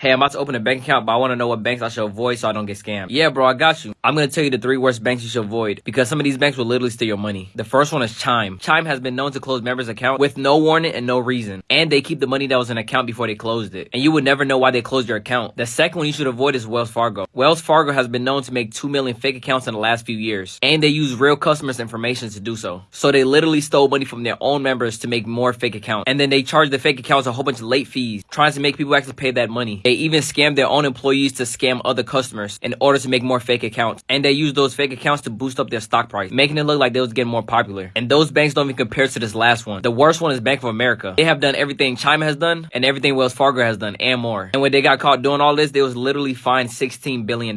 Hey, I'm about to open a bank account, but I want to know what banks I should avoid so I don't get scammed. Yeah, bro, I got you. I'm going to tell you the three worst banks you should avoid because some of these banks will literally steal your money. The first one is Chime. Chime has been known to close members' account with no warning and no reason. And they keep the money that was in the account before they closed it. And you would never know why they closed your account. The second one you should avoid is Wells Fargo. Wells Fargo has been known to make 2 million fake accounts in the last few years. And they use real customers' information to do so. So they literally stole money from their own members to make more fake accounts. And then they charge the fake accounts a whole bunch of late fees, trying to make people actually pay that money. They even scam their own employees to scam other customers in order to make more fake accounts. And they use those fake accounts to boost up their stock price, making it look like they was getting more popular. And those banks don't even compare to this last one. The worst one is Bank of America. They have done everything Chime has done and everything Wells Fargo has done and more. And when they got caught doing all this, they was literally fined $16 billion.